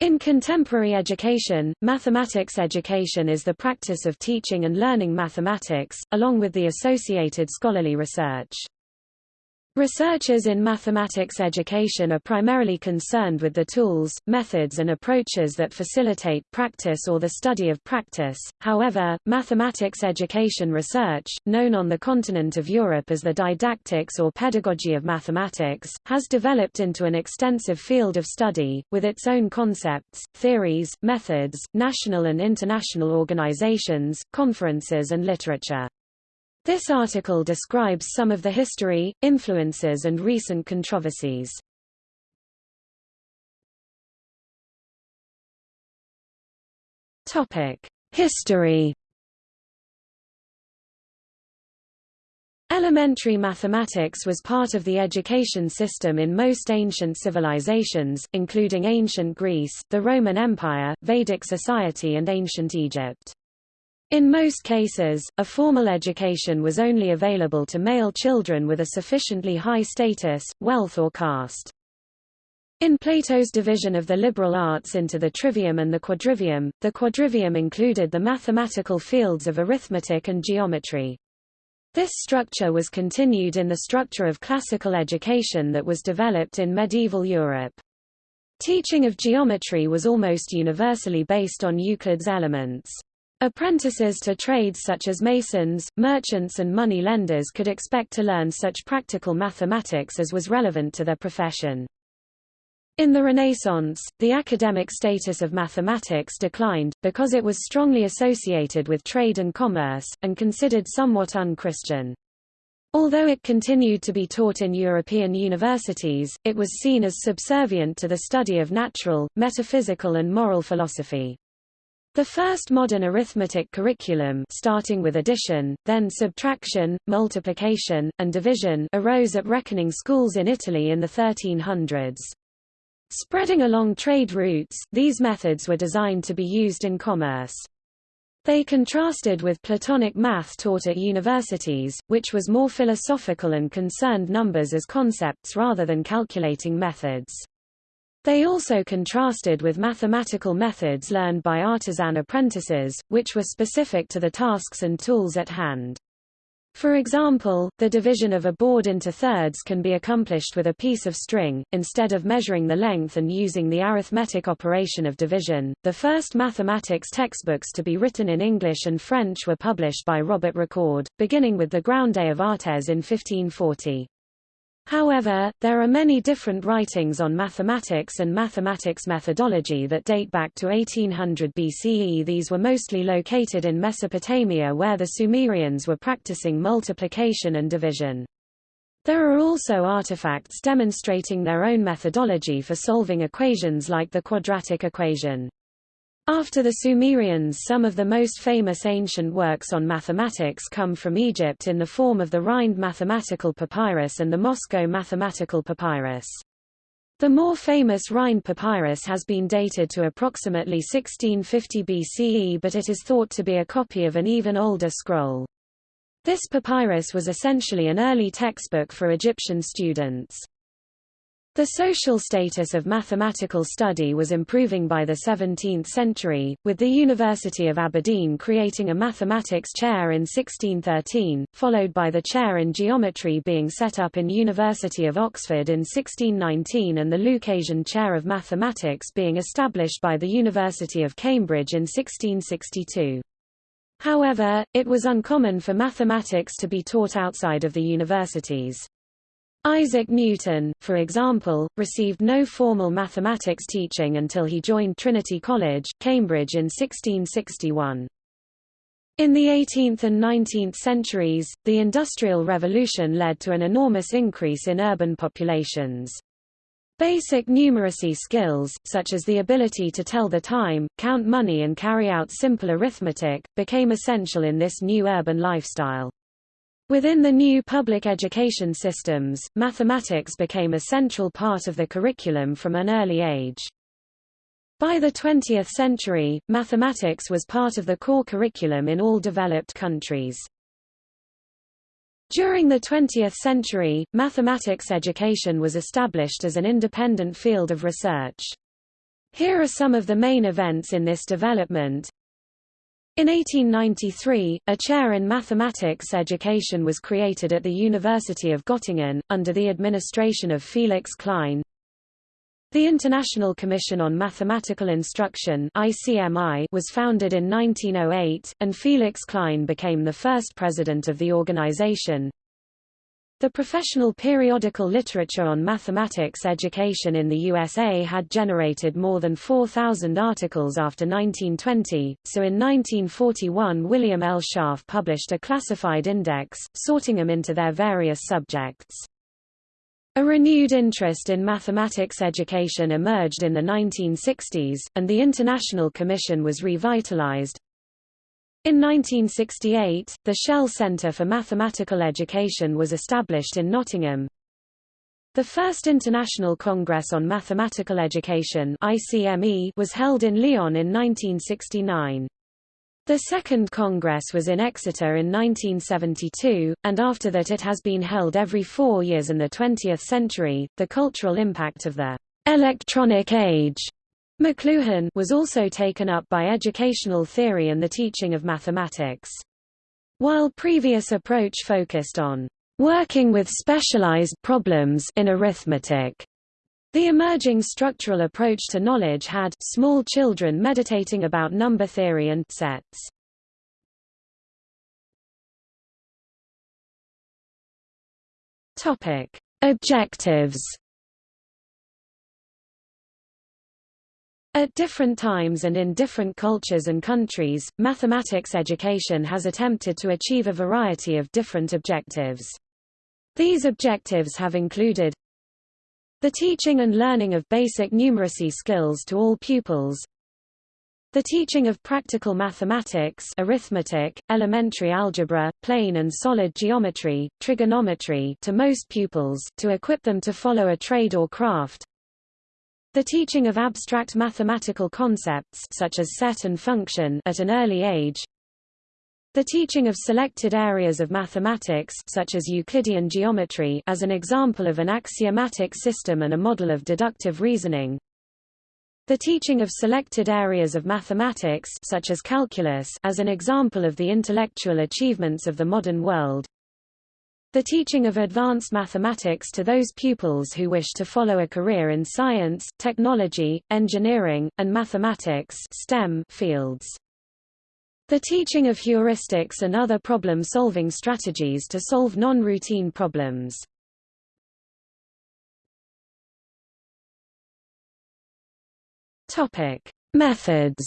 In contemporary education, mathematics education is the practice of teaching and learning mathematics, along with the associated scholarly research. Researchers in mathematics education are primarily concerned with the tools, methods and approaches that facilitate practice or the study of practice. However, mathematics education research, known on the continent of Europe as the didactics or pedagogy of mathematics, has developed into an extensive field of study, with its own concepts, theories, methods, national and international organizations, conferences and literature. This article describes some of the history, influences and recent controversies. Topic: History Elementary mathematics was part of the education system in most ancient civilizations, including ancient Greece, the Roman Empire, Vedic society and ancient Egypt. In most cases, a formal education was only available to male children with a sufficiently high status, wealth or caste. In Plato's division of the liberal arts into the trivium and the quadrivium, the quadrivium included the mathematical fields of arithmetic and geometry. This structure was continued in the structure of classical education that was developed in medieval Europe. Teaching of geometry was almost universally based on Euclid's elements. Apprentices to trades such as masons, merchants and money lenders could expect to learn such practical mathematics as was relevant to their profession. In the Renaissance, the academic status of mathematics declined, because it was strongly associated with trade and commerce, and considered somewhat un-Christian. Although it continued to be taught in European universities, it was seen as subservient to the study of natural, metaphysical and moral philosophy. The first modern arithmetic curriculum starting with addition, then subtraction, multiplication, and division arose at reckoning schools in Italy in the 1300s. Spreading along trade routes, these methods were designed to be used in commerce. They contrasted with Platonic math taught at universities, which was more philosophical and concerned numbers as concepts rather than calculating methods. They also contrasted with mathematical methods learned by artisan apprentices, which were specific to the tasks and tools at hand. For example, the division of a board into thirds can be accomplished with a piece of string, instead of measuring the length and using the arithmetic operation of division. The first mathematics textbooks to be written in English and French were published by Robert Recorde, beginning with the Grounde of Artes in 1540. However, there are many different writings on mathematics and mathematics methodology that date back to 1800 BCE. These were mostly located in Mesopotamia where the Sumerians were practicing multiplication and division. There are also artifacts demonstrating their own methodology for solving equations like the quadratic equation. After the Sumerians some of the most famous ancient works on mathematics come from Egypt in the form of the Rhind mathematical papyrus and the Moscow mathematical papyrus. The more famous Rhind papyrus has been dated to approximately 1650 BCE but it is thought to be a copy of an even older scroll. This papyrus was essentially an early textbook for Egyptian students. The social status of mathematical study was improving by the 17th century, with the University of Aberdeen creating a mathematics chair in 1613, followed by the chair in geometry being set up in University of Oxford in 1619 and the Lucasian chair of mathematics being established by the University of Cambridge in 1662. However, it was uncommon for mathematics to be taught outside of the universities. Isaac Newton, for example, received no formal mathematics teaching until he joined Trinity College, Cambridge in 1661. In the 18th and 19th centuries, the Industrial Revolution led to an enormous increase in urban populations. Basic numeracy skills, such as the ability to tell the time, count money and carry out simple arithmetic, became essential in this new urban lifestyle. Within the new public education systems, mathematics became a central part of the curriculum from an early age. By the 20th century, mathematics was part of the core curriculum in all developed countries. During the 20th century, mathematics education was established as an independent field of research. Here are some of the main events in this development. In 1893, a chair in mathematics education was created at the University of Göttingen, under the administration of Felix Klein. The International Commission on Mathematical Instruction was founded in 1908, and Felix Klein became the first president of the organization. The professional periodical literature on mathematics education in the USA had generated more than 4,000 articles after 1920, so in 1941 William L. Schaaf published a classified index, sorting them into their various subjects. A renewed interest in mathematics education emerged in the 1960s, and the International Commission was revitalized, in 1968, the Shell Centre for Mathematical Education was established in Nottingham. The first International Congress on Mathematical Education was held in Lyon in 1969. The second Congress was in Exeter in 1972, and after that it has been held every four years in the 20th century. The cultural impact of the electronic age McLuhan was also taken up by educational theory and the teaching of mathematics. While previous approach focused on working with specialized problems in arithmetic, the emerging structural approach to knowledge had small children meditating about number theory and sets. Topic: Objectives At different times and in different cultures and countries, mathematics education has attempted to achieve a variety of different objectives. These objectives have included the teaching and learning of basic numeracy skills to all pupils, the teaching of practical mathematics arithmetic, elementary algebra, plane and solid geometry, trigonometry to most pupils to equip them to follow a trade or craft, the teaching of abstract mathematical concepts such as set and function at an early age. The teaching of selected areas of mathematics such as Euclidean geometry as an example of an axiomatic system and a model of deductive reasoning. The teaching of selected areas of mathematics such as calculus as an example of the intellectual achievements of the modern world. The teaching of advanced mathematics to those pupils who wish to follow a career in science, technology, engineering, and mathematics STEM fields. The teaching of heuristics and other problem-solving strategies to solve non-routine problems. Topic: Methods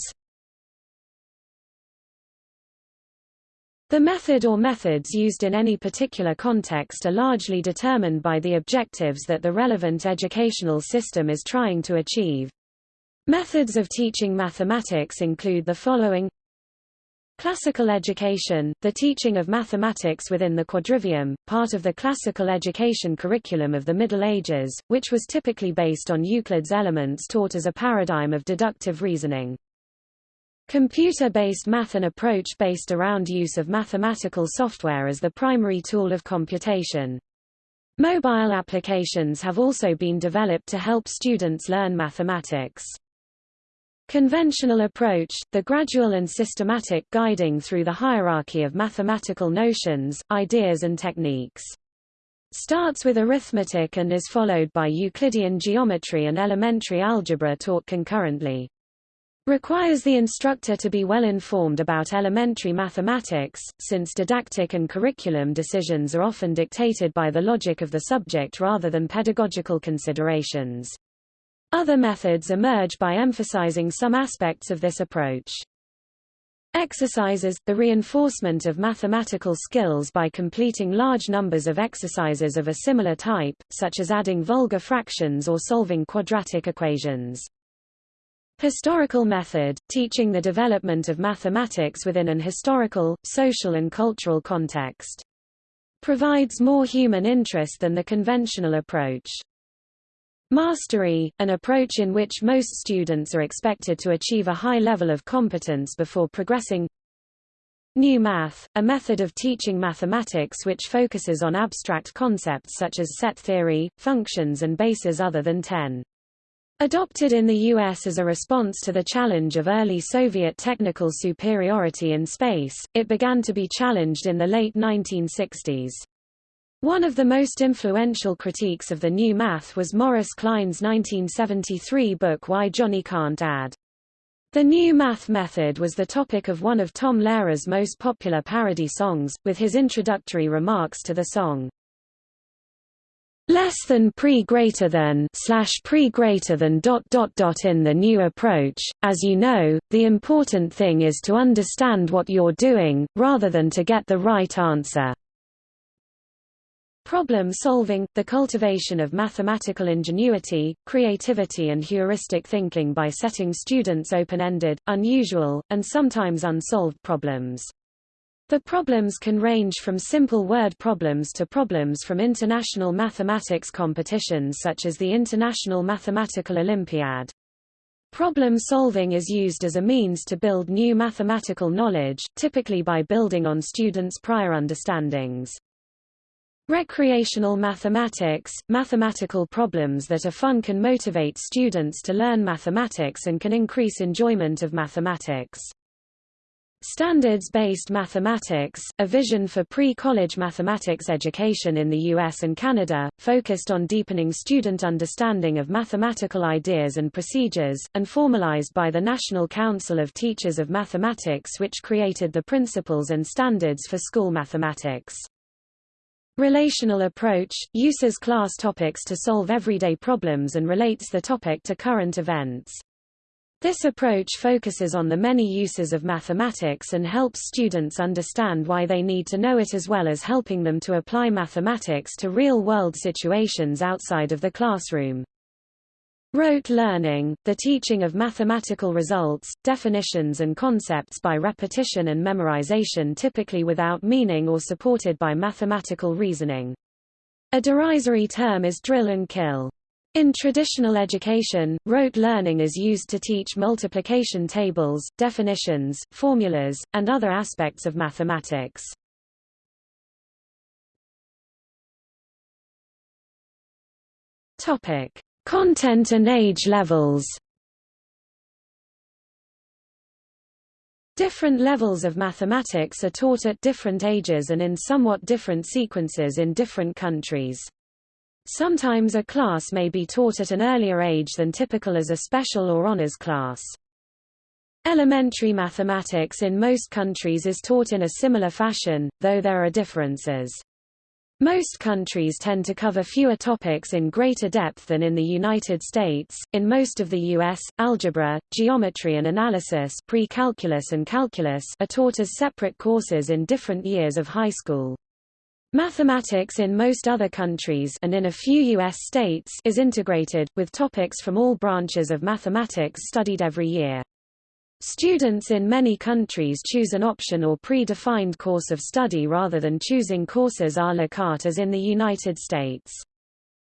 The method or methods used in any particular context are largely determined by the objectives that the relevant educational system is trying to achieve. Methods of teaching mathematics include the following Classical education, the teaching of mathematics within the quadrivium, part of the classical education curriculum of the Middle Ages, which was typically based on Euclid's elements taught as a paradigm of deductive reasoning. Computer-based math an approach based around use of mathematical software as the primary tool of computation. Mobile applications have also been developed to help students learn mathematics. Conventional approach, the gradual and systematic guiding through the hierarchy of mathematical notions, ideas and techniques. Starts with arithmetic and is followed by Euclidean geometry and elementary algebra taught concurrently. Requires the instructor to be well informed about elementary mathematics, since didactic and curriculum decisions are often dictated by the logic of the subject rather than pedagogical considerations. Other methods emerge by emphasizing some aspects of this approach. Exercises – the reinforcement of mathematical skills by completing large numbers of exercises of a similar type, such as adding vulgar fractions or solving quadratic equations. Historical method, teaching the development of mathematics within an historical, social and cultural context. Provides more human interest than the conventional approach. Mastery, an approach in which most students are expected to achieve a high level of competence before progressing. New math, a method of teaching mathematics which focuses on abstract concepts such as set theory, functions and bases other than 10. Adopted in the U.S. as a response to the challenge of early Soviet technical superiority in space, it began to be challenged in the late 1960s. One of the most influential critiques of the new math was Morris Kline's 1973 book Why Johnny Can't Add. The new math method was the topic of one of Tom Lehrer's most popular parody songs, with his introductory remarks to the song. Less than pre greater than slash pre greater than dot dot dot in the new approach. As you know, the important thing is to understand what you're doing, rather than to get the right answer. Problem solving, the cultivation of mathematical ingenuity, creativity and heuristic thinking by setting students open-ended, unusual, and sometimes unsolved problems. The problems can range from simple word problems to problems from international mathematics competitions such as the International Mathematical Olympiad. Problem solving is used as a means to build new mathematical knowledge, typically by building on students' prior understandings. Recreational mathematics, mathematical problems that are fun can motivate students to learn mathematics and can increase enjoyment of mathematics. Standards-based mathematics, a vision for pre-college mathematics education in the US and Canada, focused on deepening student understanding of mathematical ideas and procedures, and formalized by the National Council of Teachers of Mathematics which created the principles and standards for school mathematics. Relational approach, uses class topics to solve everyday problems and relates the topic to current events. This approach focuses on the many uses of mathematics and helps students understand why they need to know it as well as helping them to apply mathematics to real-world situations outside of the classroom. Rote learning, the teaching of mathematical results, definitions and concepts by repetition and memorization typically without meaning or supported by mathematical reasoning. A derisory term is drill and kill. In traditional education, rote learning is used to teach multiplication tables, definitions, formulas, and other aspects of mathematics. Topic: Content and age levels Different levels of mathematics are taught at different ages and in somewhat different sequences in different countries. Sometimes a class may be taught at an earlier age than typical as a special or honors class. Elementary mathematics in most countries is taught in a similar fashion, though there are differences. Most countries tend to cover fewer topics in greater depth than in the United States. In most of the US, algebra, geometry and analysis, pre-calculus and calculus are taught as separate courses in different years of high school. Mathematics in most other countries and in a few U.S. states is integrated, with topics from all branches of mathematics studied every year. Students in many countries choose an option or pre-defined course of study rather than choosing courses à la carte as in the United States.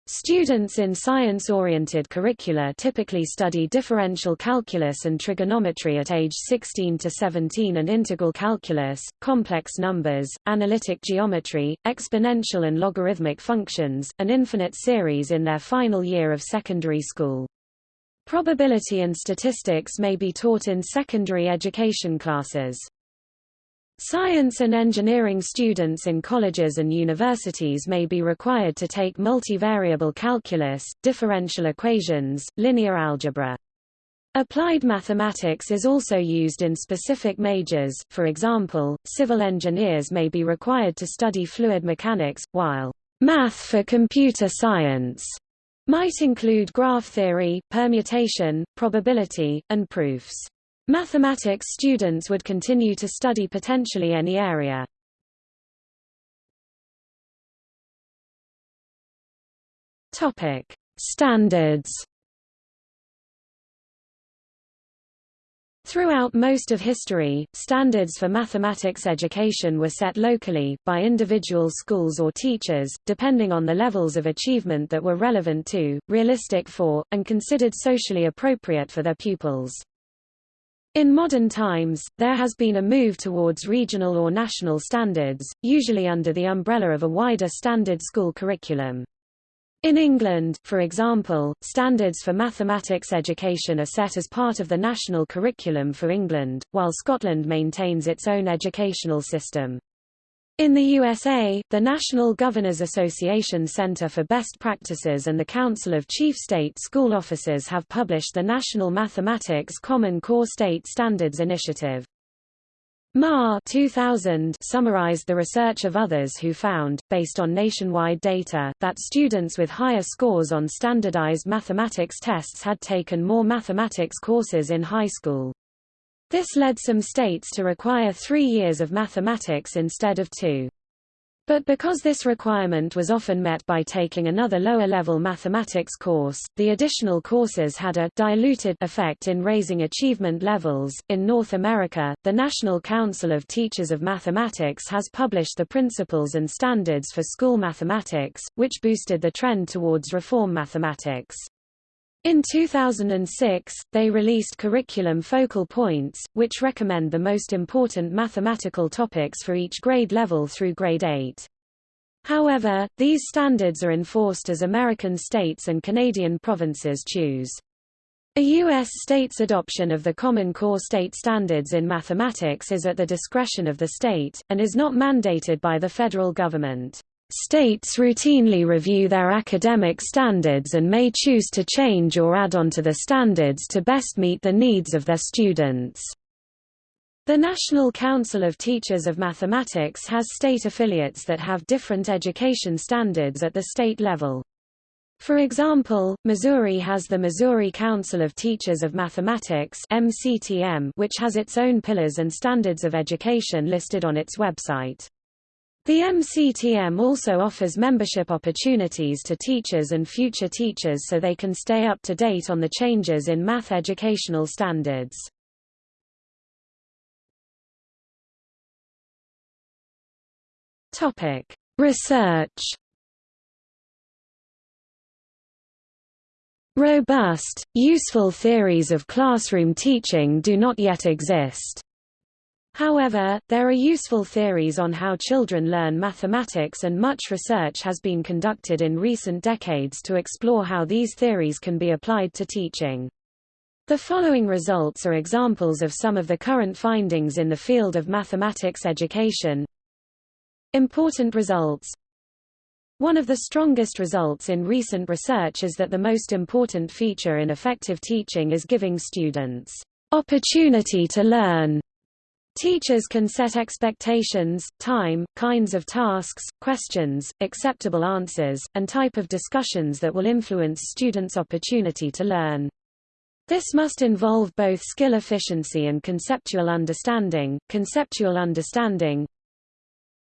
Students in science-oriented curricula typically study differential calculus and trigonometry at age 16 to 17 and integral calculus, complex numbers, analytic geometry, exponential and logarithmic functions, and infinite series in their final year of secondary school. Probability and statistics may be taught in secondary education classes. Science and engineering students in colleges and universities may be required to take multivariable calculus, differential equations, linear algebra. Applied mathematics is also used in specific majors, for example, civil engineers may be required to study fluid mechanics, while math for computer science might include graph theory, permutation, probability, and proofs. Mathematics students would continue to study potentially any area. Topic: Standards Throughout most of history, standards for mathematics education were set locally, by individual schools or teachers, depending on the levels of achievement that were relevant to, realistic for, and considered socially appropriate for their pupils. In modern times, there has been a move towards regional or national standards, usually under the umbrella of a wider standard school curriculum. In England, for example, standards for mathematics education are set as part of the national curriculum for England, while Scotland maintains its own educational system. In the USA, the National Governors Association Center for Best Practices and the Council of Chief State School Officers have published the National Mathematics Common Core State Standards Initiative. Ma 2000 summarized the research of others who found, based on nationwide data, that students with higher scores on standardized mathematics tests had taken more mathematics courses in high school. This led some states to require three years of mathematics instead of two. But because this requirement was often met by taking another lower-level mathematics course, the additional courses had a diluted effect in raising achievement levels. In North America, the National Council of Teachers of Mathematics has published the Principles and Standards for School Mathematics, which boosted the trend towards reform mathematics. In 2006, they released Curriculum Focal Points, which recommend the most important mathematical topics for each grade level through grade 8. However, these standards are enforced as American states and Canadian provinces choose. A U.S. state's adoption of the Common Core State Standards in mathematics is at the discretion of the state, and is not mandated by the federal government. States routinely review their academic standards and may choose to change or add on to the standards to best meet the needs of their students. The National Council of Teachers of Mathematics has state affiliates that have different education standards at the state level. For example, Missouri has the Missouri Council of Teachers of Mathematics MCTM, which has its own pillars and standards of education listed on its website. The MCTM also offers membership opportunities to teachers and future teachers so they can stay up to date on the changes in math educational standards. Topic: Research. Robust, useful theories of classroom teaching do not yet exist. However, there are useful theories on how children learn mathematics and much research has been conducted in recent decades to explore how these theories can be applied to teaching. The following results are examples of some of the current findings in the field of mathematics education. Important results One of the strongest results in recent research is that the most important feature in effective teaching is giving students opportunity to learn Teachers can set expectations, time, kinds of tasks, questions, acceptable answers, and type of discussions that will influence students' opportunity to learn. This must involve both skill efficiency and conceptual understanding. Conceptual understanding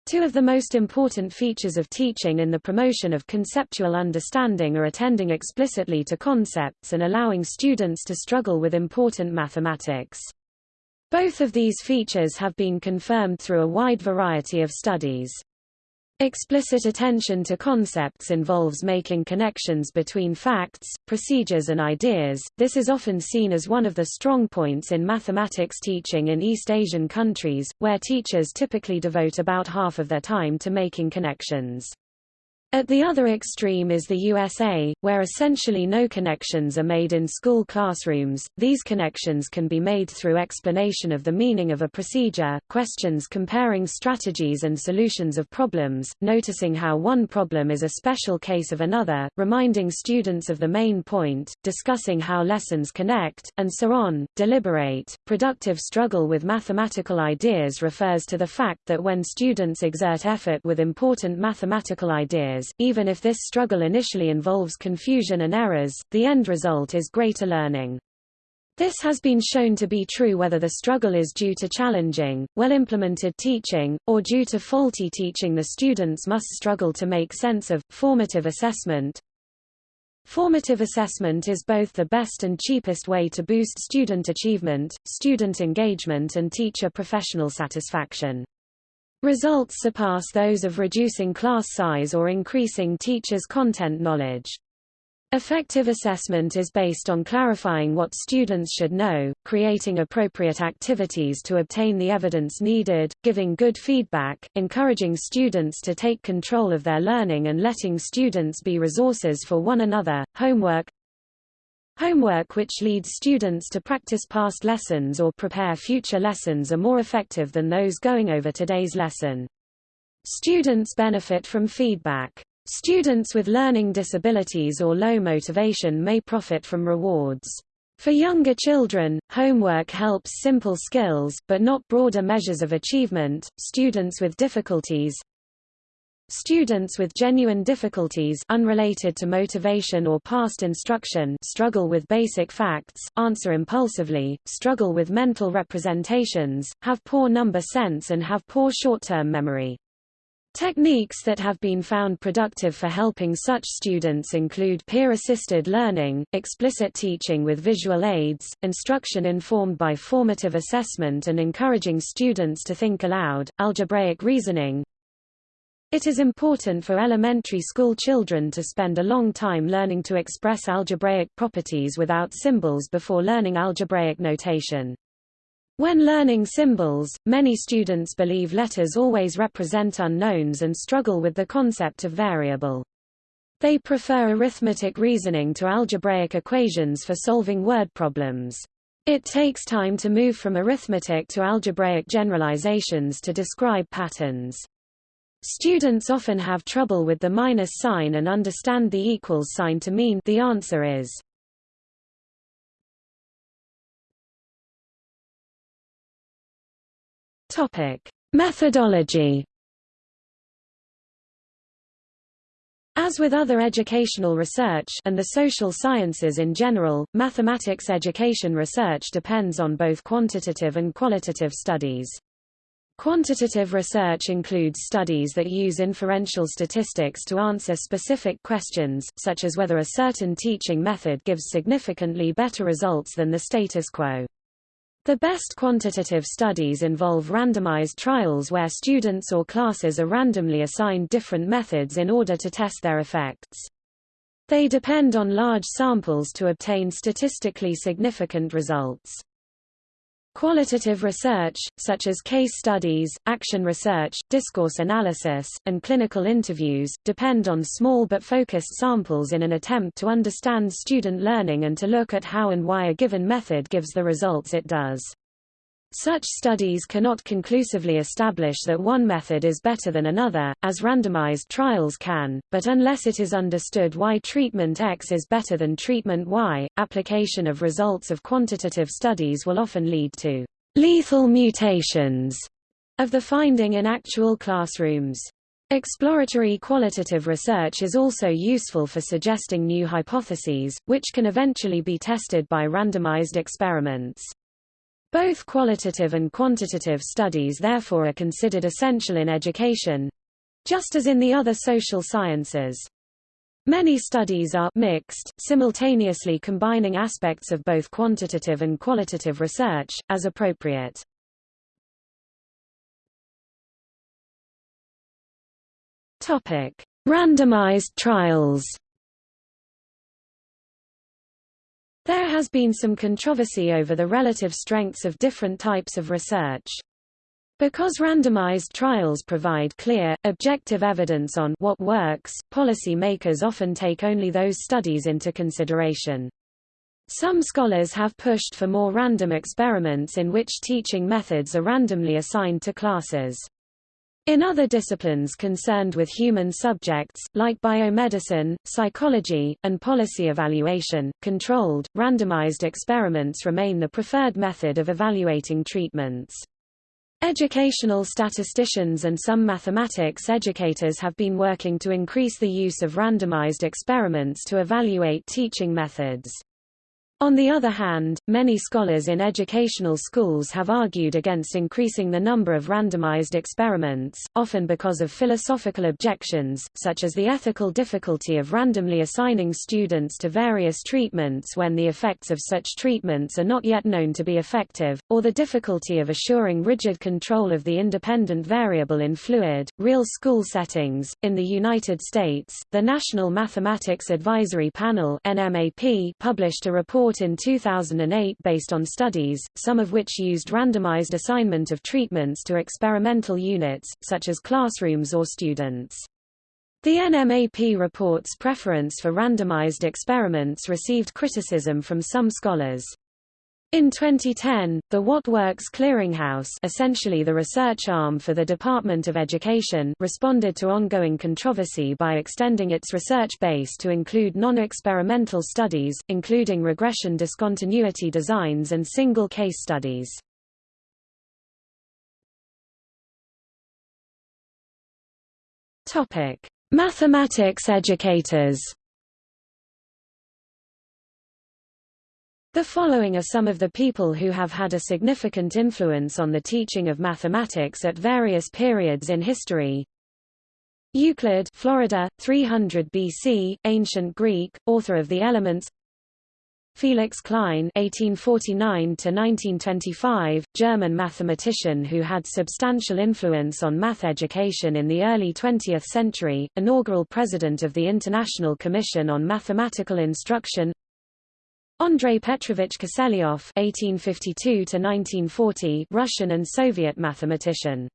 Two of the most important features of teaching in the promotion of conceptual understanding are attending explicitly to concepts and allowing students to struggle with important mathematics. Both of these features have been confirmed through a wide variety of studies. Explicit attention to concepts involves making connections between facts, procedures and ideas. This is often seen as one of the strong points in mathematics teaching in East Asian countries, where teachers typically devote about half of their time to making connections. At the other extreme is the USA, where essentially no connections are made in school classrooms. These connections can be made through explanation of the meaning of a procedure, questions comparing strategies and solutions of problems, noticing how one problem is a special case of another, reminding students of the main point, discussing how lessons connect, and so on. Deliberate, productive struggle with mathematical ideas refers to the fact that when students exert effort with important mathematical ideas, even if this struggle initially involves confusion and errors, the end result is greater learning. This has been shown to be true whether the struggle is due to challenging, well-implemented teaching, or due to faulty teaching the students must struggle to make sense of. Formative assessment Formative assessment is both the best and cheapest way to boost student achievement, student engagement and teacher professional satisfaction. Results surpass those of reducing class size or increasing teachers' content knowledge. Effective assessment is based on clarifying what students should know, creating appropriate activities to obtain the evidence needed, giving good feedback, encouraging students to take control of their learning and letting students be resources for one another. Homework Homework which leads students to practice past lessons or prepare future lessons are more effective than those going over today's lesson. Students benefit from feedback. Students with learning disabilities or low motivation may profit from rewards. For younger children, homework helps simple skills, but not broader measures of achievement. Students with difficulties Students with genuine difficulties unrelated to motivation or past instruction struggle with basic facts, answer impulsively, struggle with mental representations, have poor number sense and have poor short-term memory. Techniques that have been found productive for helping such students include peer-assisted learning, explicit teaching with visual aids, instruction informed by formative assessment and encouraging students to think aloud, algebraic reasoning. It is important for elementary school children to spend a long time learning to express algebraic properties without symbols before learning algebraic notation. When learning symbols, many students believe letters always represent unknowns and struggle with the concept of variable. They prefer arithmetic reasoning to algebraic equations for solving word problems. It takes time to move from arithmetic to algebraic generalizations to describe patterns. Students often have trouble with the minus sign and understand the equals sign to mean the answer is Topic: Methodology. As with other educational research and the social sciences in general, mathematics education research depends on both quantitative and qualitative studies. Quantitative research includes studies that use inferential statistics to answer specific questions, such as whether a certain teaching method gives significantly better results than the status quo. The best quantitative studies involve randomized trials where students or classes are randomly assigned different methods in order to test their effects. They depend on large samples to obtain statistically significant results. Qualitative research, such as case studies, action research, discourse analysis, and clinical interviews, depend on small but focused samples in an attempt to understand student learning and to look at how and why a given method gives the results it does. Such studies cannot conclusively establish that one method is better than another, as randomized trials can, but unless it is understood why treatment X is better than treatment Y, application of results of quantitative studies will often lead to lethal mutations of the finding in actual classrooms. Exploratory qualitative research is also useful for suggesting new hypotheses, which can eventually be tested by randomized experiments. Both qualitative and quantitative studies therefore are considered essential in education—just as in the other social sciences. Many studies are mixed, simultaneously combining aspects of both quantitative and qualitative research, as appropriate. Randomized trials. There has been some controversy over the relative strengths of different types of research. Because randomized trials provide clear, objective evidence on what works, policy makers often take only those studies into consideration. Some scholars have pushed for more random experiments in which teaching methods are randomly assigned to classes. In other disciplines concerned with human subjects, like biomedicine, psychology, and policy evaluation, controlled, randomized experiments remain the preferred method of evaluating treatments. Educational statisticians and some mathematics educators have been working to increase the use of randomized experiments to evaluate teaching methods. On the other hand, many scholars in educational schools have argued against increasing the number of randomized experiments, often because of philosophical objections, such as the ethical difficulty of randomly assigning students to various treatments when the effects of such treatments are not yet known to be effective, or the difficulty of assuring rigid control of the independent variable in fluid, real school settings. In the United States, the National Mathematics Advisory Panel (NMAP) published a report report in 2008 based on studies, some of which used randomized assignment of treatments to experimental units, such as classrooms or students. The NMAP report's preference for randomized experiments received criticism from some scholars. In 2010, the What Works Clearinghouse essentially the research arm for the Department of Education responded to ongoing controversy by extending its research base to include non-experimental studies, including regression discontinuity designs and single case studies. Mathematics educators The following are some of the people who have had a significant influence on the teaching of mathematics at various periods in history. Euclid Florida, 300 BC, ancient Greek, author of the Elements Felix Klein (1849–1925), German mathematician who had substantial influence on math education in the early 20th century, inaugural president of the International Commission on Mathematical Instruction. Andrei Petrovich Kiselyov (1852–1940), Russian and Soviet mathematician.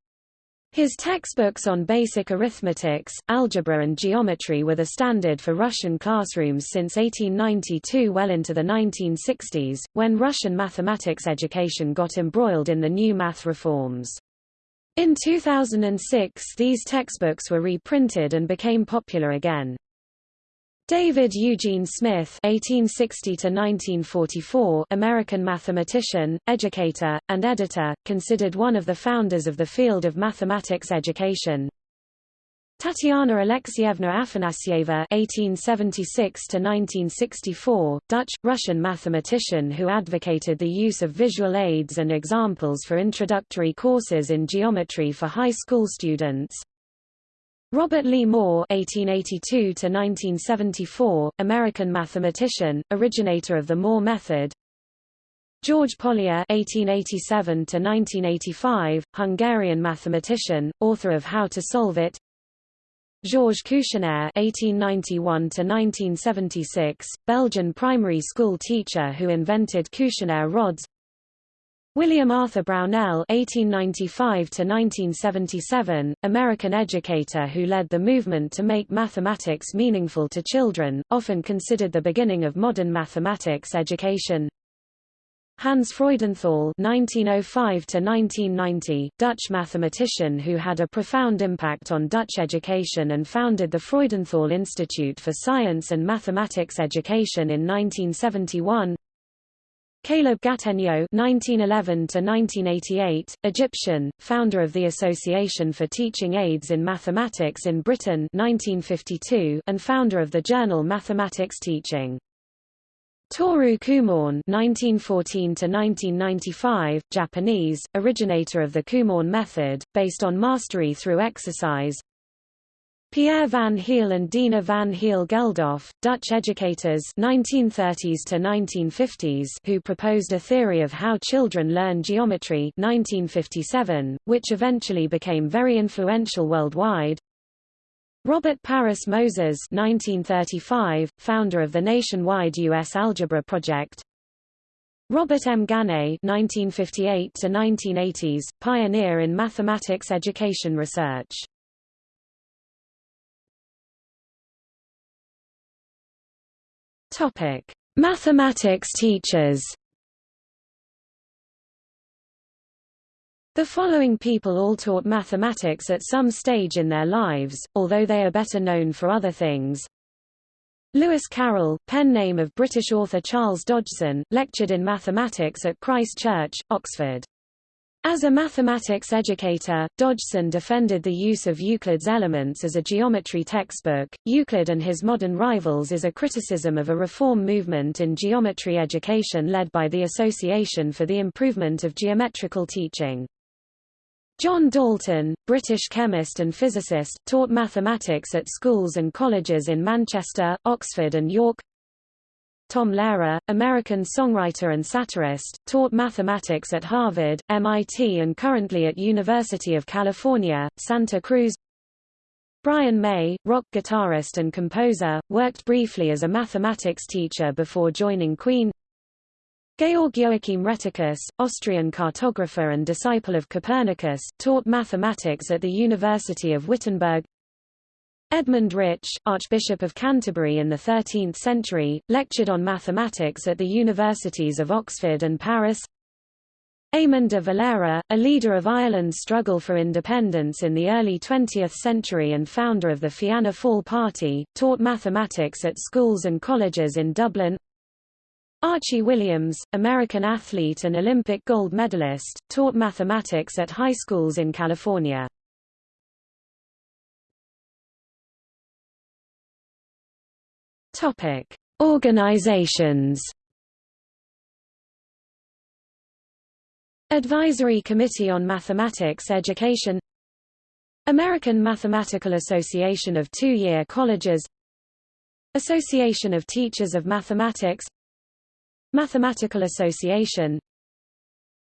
His textbooks on basic arithmetics, algebra and geometry were the standard for Russian classrooms since 1892 well into the 1960s, when Russian mathematics education got embroiled in the new math reforms. In 2006 these textbooks were reprinted and became popular again. David Eugene Smith (1860–1944), American mathematician, educator, and editor, considered one of the founders of the field of mathematics education. Tatiana Alexievna Afanasieva (1876–1964), Dutch Russian mathematician who advocated the use of visual aids and examples for introductory courses in geometry for high school students. Robert Lee Moore (1882–1974), American mathematician, originator of the Moore method. George Polya (1887–1985), Hungarian mathematician, author of How to Solve It. Georges Cuisenaire (1891–1976), Belgian primary school teacher who invented Cuisenaire rods. William Arthur Brownell (1895–1977), American educator who led the movement to make mathematics meaningful to children, often considered the beginning of modern mathematics education. Hans Freudenthal (1905–1990), Dutch mathematician who had a profound impact on Dutch education and founded the Freudenthal Institute for Science and Mathematics Education in 1971. Caleb Gattegno (1911–1988), Egyptian, founder of the Association for Teaching Aids in Mathematics in Britain (1952), and founder of the journal Mathematics Teaching. Toru Kumon (1914–1995), Japanese, originator of the Kumon method, based on mastery through exercise. Pierre van Hiele and Dina van Hiele Geldof, Dutch educators 1930s to 1950s who proposed a theory of how children learn geometry 1957, which eventually became very influential worldwide. Robert Paris Moses 1935, founder of the nationwide U.S. Algebra Project. Robert M. Gagné 1958 to 1980s, pioneer in mathematics education research. Topic: Mathematics teachers. The following people all taught mathematics at some stage in their lives, although they are better known for other things. Lewis Carroll, pen name of British author Charles Dodgson, lectured in mathematics at Christ Church, Oxford. As a mathematics educator, Dodgson defended the use of Euclid's Elements as a geometry textbook. Euclid and His Modern Rivals is a criticism of a reform movement in geometry education led by the Association for the Improvement of Geometrical Teaching. John Dalton, British chemist and physicist, taught mathematics at schools and colleges in Manchester, Oxford and York. Tom Lehrer, American songwriter and satirist, taught mathematics at Harvard, MIT and currently at University of California, Santa Cruz. Brian May, rock guitarist and composer, worked briefly as a mathematics teacher before joining Queen. Georg Joachim Rheticus, Austrian cartographer and disciple of Copernicus, taught mathematics at the University of Wittenberg. Edmund Rich, Archbishop of Canterbury in the 13th century, lectured on mathematics at the universities of Oxford and Paris. Eamon de Valera, a leader of Ireland's struggle for independence in the early 20th century and founder of the Fianna Fáil Party, taught mathematics at schools and colleges in Dublin. Archie Williams, American athlete and Olympic gold medalist, taught mathematics at high schools in California. Topic: Organizations. Advisory Committee on Mathematics Education. American Mathematical Association of Two-Year Colleges. Association of Teachers of Mathematics. Mathematical Association.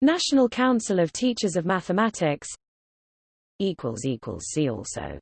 National Council of Teachers of Mathematics. See also